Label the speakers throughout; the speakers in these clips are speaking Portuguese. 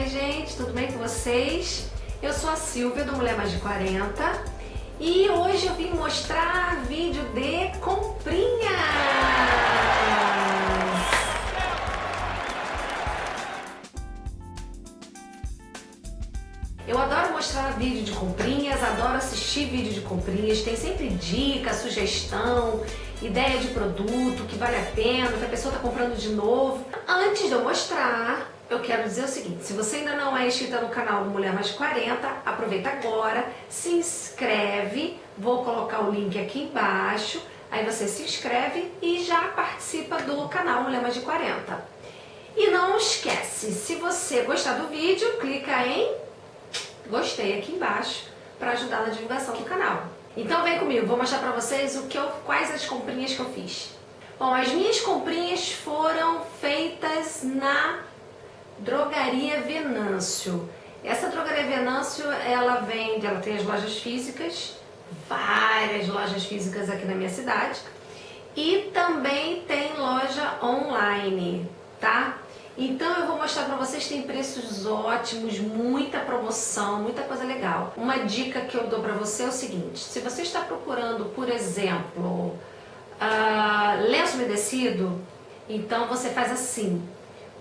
Speaker 1: Oi gente, tudo bem com vocês? Eu sou a Silvia do Mulher Mais de 40 e hoje eu vim mostrar vídeo de comprinhas! Eu adoro mostrar vídeo de comprinhas, adoro assistir vídeo de comprinhas, tem sempre dica, sugestão, ideia de produto que vale a pena, que a pessoa está comprando de novo. Antes de eu mostrar, eu quero dizer o seguinte, se você ainda não é inscrita no canal do Mulher Mais de 40, aproveita agora, se inscreve, vou colocar o link aqui embaixo, aí você se inscreve e já participa do canal Mulher Mais de 40. E não esquece, se você gostar do vídeo, clica em gostei aqui embaixo para ajudar na divulgação do canal. Então vem comigo, vou mostrar para vocês o que eu, quais as comprinhas que eu fiz. Bom, as minhas comprinhas foram feitas na Drogaria Venâncio. Essa Drogaria Venâncio, ela vende, ela tem as lojas físicas, várias lojas físicas aqui na minha cidade, e também tem loja online, tá? Então eu vou mostrar para vocês, tem preços ótimos, muita promoção, muita coisa legal. Uma dica que eu dou para você é o seguinte, se você está procurando, por exemplo, uh, lenço umedecido, então você faz assim,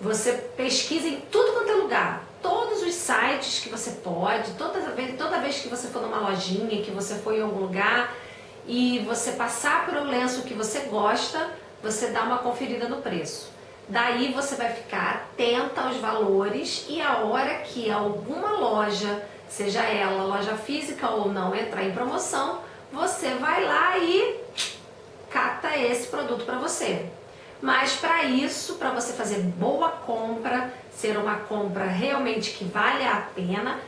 Speaker 1: você pesquisa em tudo quanto é lugar, todos os sites que você pode, toda vez, toda vez que você for numa lojinha, que você for em algum lugar e você passar por um lenço que você gosta, você dá uma conferida no preço. Daí você vai ficar atenta aos valores e a hora que alguma loja, seja ela loja física ou não, entrar em promoção, você vai lá e cata esse produto para você. Mas para isso, para você fazer boa compra, ser uma compra realmente que vale a pena,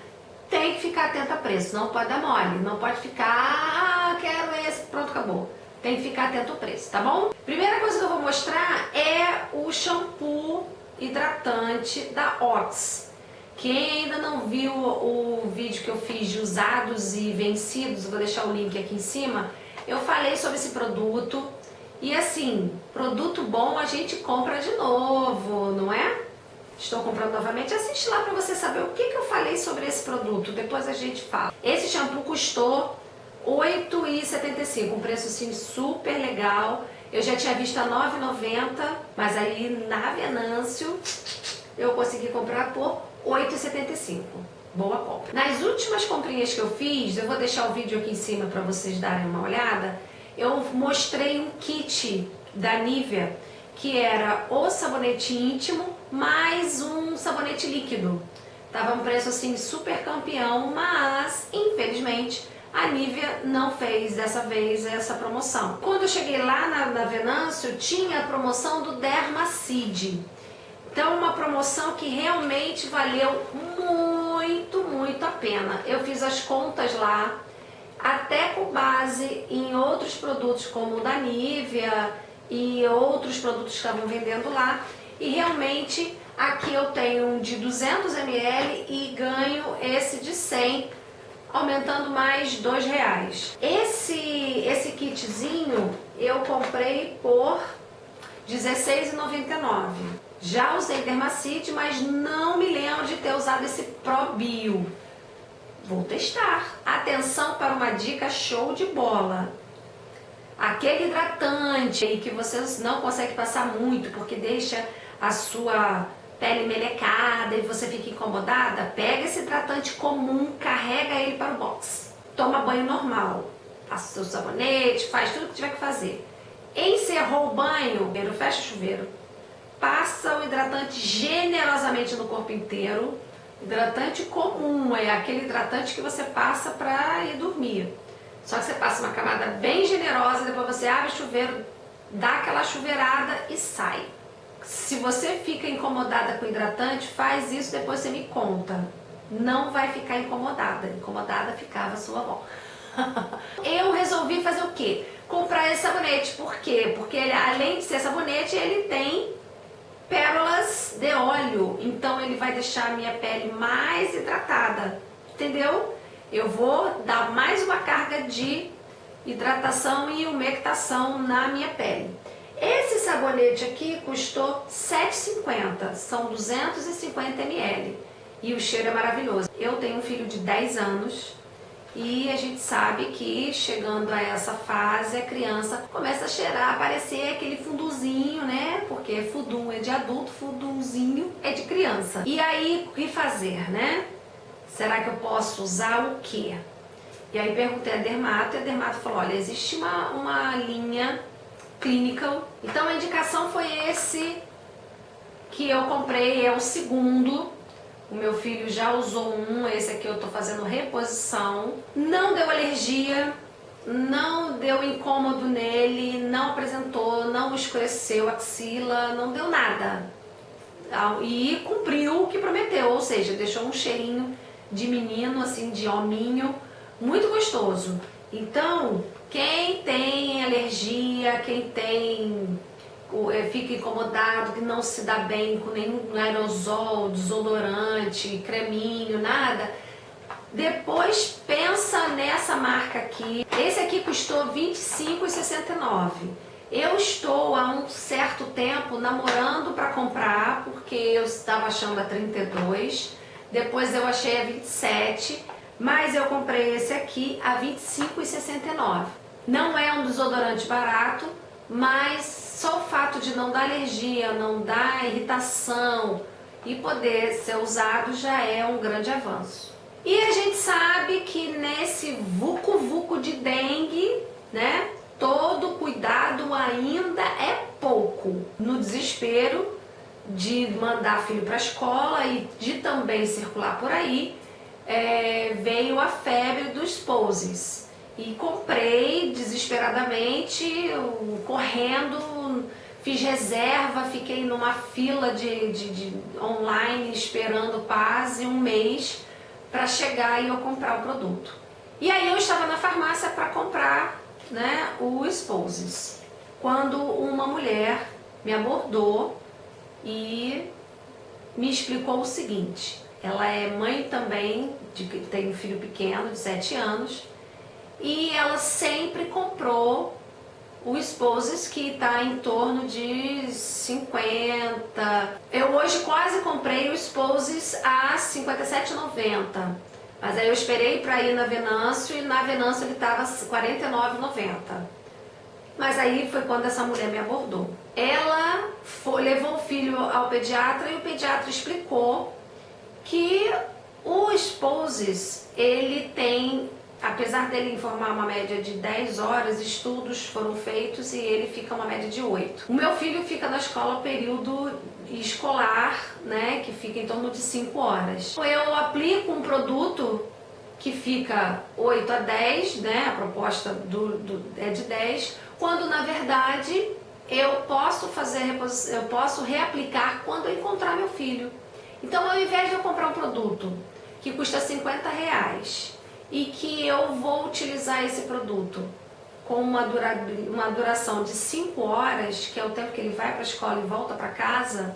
Speaker 1: tem que ficar atento a preço, não pode dar mole, não pode ficar, ah, quero esse, pronto, acabou. Tem que ficar atento ao preço, tá bom? Primeira coisa que eu vou mostrar é o shampoo hidratante da Ox. Quem ainda não viu o vídeo que eu fiz de usados e vencidos, vou deixar o link aqui em cima, eu falei sobre esse produto, e assim, produto bom a gente compra de novo, não é? Estou comprando novamente. Assiste lá para você saber o que, que eu falei sobre esse produto. Depois a gente fala. Esse shampoo custou R$ 8,75. Um preço assim super legal. Eu já tinha visto a R$ 9,90, mas aí na Venâncio eu consegui comprar por R$ 8,75. Boa compra. Nas últimas comprinhas que eu fiz, eu vou deixar o vídeo aqui em cima para vocês darem uma olhada eu mostrei um kit da Nivea, que era o sabonete íntimo mais um sabonete líquido. Tava um preço assim super campeão, mas infelizmente a Nivea não fez dessa vez essa promoção. Quando eu cheguei lá na, na Venâncio, tinha a promoção do Dermacide. Então uma promoção que realmente valeu muito, muito a pena. Eu fiz as contas lá, até com base em outros produtos como o da Nivea e outros produtos que estavam vendendo lá. E realmente aqui eu tenho um de 200 ml e ganho esse de 100, aumentando mais dois reais. Esse, esse kitzinho eu comprei por R$16,99. Já usei Dermacite, mas não me lembro de ter usado esse Pro Bio. Vou testar. Atenção para uma dica show de bola. Aquele hidratante que você não consegue passar muito porque deixa a sua pele melecada e você fica incomodada, pega esse hidratante comum, carrega ele para o box. Toma banho normal. Passa o seu sabonete, faz tudo que tiver que fazer. Encerrou o banho, fecha o chuveiro. Passa o hidratante generosamente no corpo inteiro Hidratante comum, é aquele hidratante que você passa para ir dormir. Só que você passa uma camada bem generosa, depois você abre o chuveiro, dá aquela chuveirada e sai. Se você fica incomodada com hidratante, faz isso, depois você me conta. Não vai ficar incomodada. Incomodada ficava sua avó. Eu resolvi fazer o quê? Comprar esse sabonete. Por quê? Porque ele, além de ser sabonete, ele tem pérolas de óleo, então ele vai deixar a minha pele mais hidratada, entendeu? Eu vou dar mais uma carga de hidratação e umectação na minha pele. Esse sabonete aqui custou R$ 7,50, são 250 ml. e o cheiro é maravilhoso. Eu tenho um filho de 10 anos e a gente sabe que chegando a essa fase a criança começa a cheirar, aparecer aquele funduzinho, né? Porque fudum é de adulto, fundumzinho é de criança. E aí, o que fazer, né? Será que eu posso usar o quê? E aí perguntei a Dermato e a Dermato falou, olha, existe uma, uma linha clinical. Então a indicação foi esse que eu comprei, é o segundo. O meu filho já usou um, esse aqui eu tô fazendo reposição. Não deu alergia, não deu incômodo nele, não apresentou, não escureceu axila, não deu nada. E cumpriu o que prometeu, ou seja, deixou um cheirinho de menino, assim, de hominho, muito gostoso. Então, quem tem alergia, quem tem fica incomodado, que não se dá bem com nenhum aerosol, desodorante, creminho, nada, depois pensa nessa marca aqui. Esse aqui custou R$ 25,69. Eu estou há um certo tempo namorando para comprar, porque eu estava achando a 32, depois eu achei a 27, mas eu comprei esse aqui a 25,69. Não é um desodorante barato, mas só o fato de não dar alergia, não dar irritação e poder ser usado já é um grande avanço. E a gente sabe que nesse vucu-vucu de dengue, né, todo cuidado ainda é pouco. No desespero de mandar filho para a escola e de também circular por aí, é, veio a febre dos poses. E comprei desesperadamente, correndo, fiz reserva, fiquei numa fila de, de, de online esperando quase um mês para chegar e eu comprar o produto. E aí eu estava na farmácia para comprar né, o Sposes, quando uma mulher me abordou e me explicou o seguinte, ela é mãe também, de, tem um filho pequeno de 7 anos, e ela sempre comprou o Sposes que está em torno de 50. Eu hoje quase comprei o Sposes a 57,90. Mas aí eu esperei para ir na Venâncio e na Venâncio ele estava 49,90. Mas aí foi quando essa mulher me abordou. Ela foi, levou o filho ao pediatra e o pediatra explicou que o Sposes, ele tem apesar dele informar uma média de 10 horas, estudos foram feitos e ele fica uma média de 8. O meu filho fica na escola período escolar, né, que fica em torno de 5 horas. Eu aplico um produto que fica 8 a 10, né, a proposta do, do, é de 10, quando na verdade eu posso fazer, eu posso reaplicar quando eu encontrar meu filho. Então ao invés de eu comprar um produto que custa 50 reais e que eu vou utilizar esse produto com uma, dura, uma duração de 5 horas, que é o tempo que ele vai para a escola e volta para casa,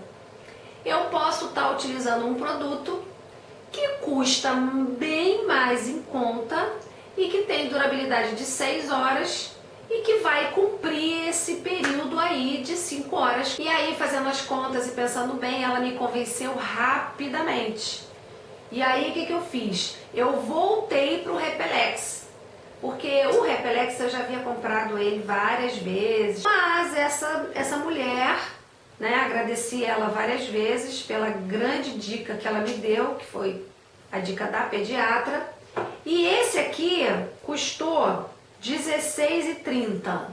Speaker 1: eu posso estar tá utilizando um produto que custa bem mais em conta e que tem durabilidade de 6 horas e que vai cumprir esse período aí de 5 horas. E aí, fazendo as contas e pensando bem, ela me convenceu rapidamente. E aí o que, que eu fiz? Eu voltei para o Repelex. Porque o Repelex eu já havia comprado ele várias vezes. Mas essa, essa mulher, né, agradeci ela várias vezes pela grande dica que ela me deu, que foi a dica da pediatra. E esse aqui custou R$16,30.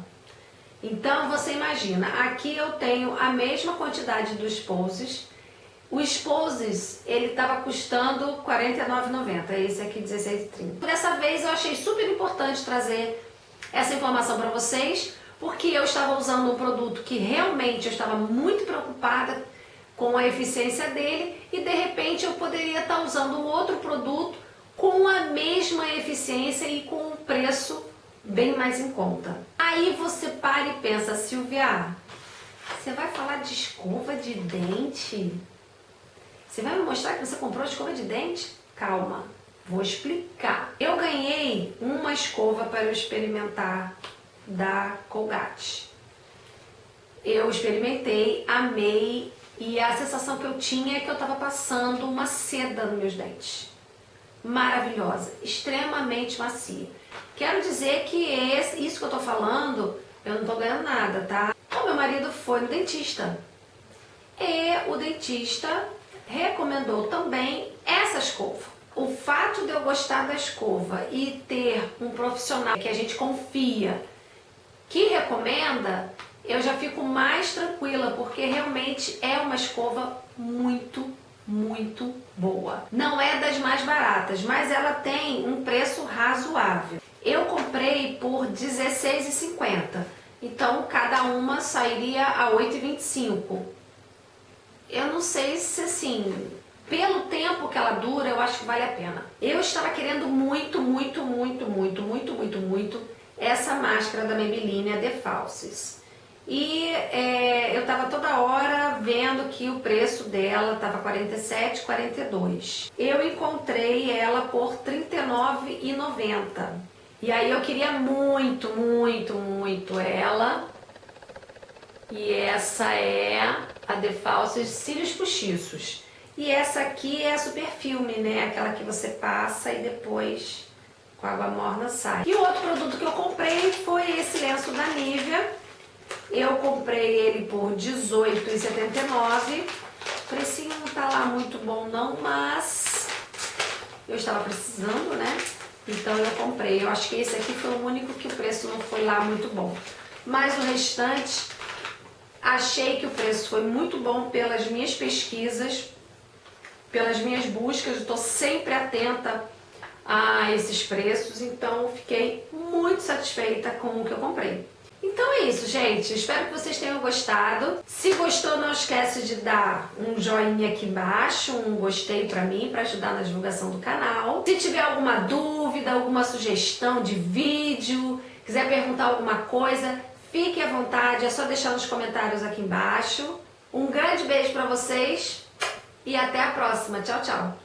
Speaker 1: Então você imagina, aqui eu tenho a mesma quantidade dos poses, o Sposes, ele estava custando R$ 49,90, esse aqui R$ 16,30. Dessa vez eu achei super importante trazer essa informação para vocês, porque eu estava usando um produto que realmente eu estava muito preocupada com a eficiência dele e de repente eu poderia estar tá usando um outro produto com a mesma eficiência e com um preço bem mais em conta. Aí você para e pensa, Silvia, você vai falar de escova de dente? Você vai me mostrar que você comprou escova de dente? Calma, vou explicar. Eu ganhei uma escova para eu experimentar da Colgate. Eu experimentei, amei E a sensação que eu tinha é que eu estava passando uma seda nos meus dentes. Maravilhosa, extremamente macia. Quero dizer que esse, isso que eu tô falando, eu não tô ganhando nada, tá? O meu marido foi no dentista. E o dentista recomendou também essa escova. O fato de eu gostar da escova e ter um profissional que a gente confia que recomenda, eu já fico mais tranquila, porque realmente é uma escova muito, muito boa. Não é das mais baratas, mas ela tem um preço razoável. Eu comprei por R$16,50, então cada uma sairia a R$8,25. Eu não sei se assim, pelo tempo que ela dura, eu acho que vale a pena. Eu estava querendo muito, muito, muito, muito, muito, muito, muito essa máscara da Maybelline, a The Falsies. E é, eu tava toda hora vendo que o preço dela tava 47,42. Eu encontrei ela por R$39,90. E aí eu queria muito, muito, muito ela. E essa é a Falsies Cílios Postiços. E essa aqui é a Super Filme, né? Aquela que você passa e depois com água morna sai. E o outro produto que eu comprei foi esse lenço da Nivea eu comprei ele por R$18,79. O precinho não tá lá muito bom não, mas eu estava precisando, né? Então eu comprei. Eu acho que esse aqui foi o único que o preço não foi lá muito bom. Mas o restante, achei que o preço foi muito bom pelas minhas pesquisas, pelas minhas buscas. Estou sempre atenta a esses preços, então fiquei muito satisfeita com o que eu comprei. Então é isso, gente. Espero que vocês tenham gostado. Se gostou, não esquece de dar um joinha aqui embaixo, um gostei pra mim, pra ajudar na divulgação do canal. Se tiver alguma dúvida, alguma sugestão de vídeo, quiser perguntar alguma coisa, fique à vontade, é só deixar nos comentários aqui embaixo. Um grande beijo pra vocês e até a próxima. Tchau, tchau.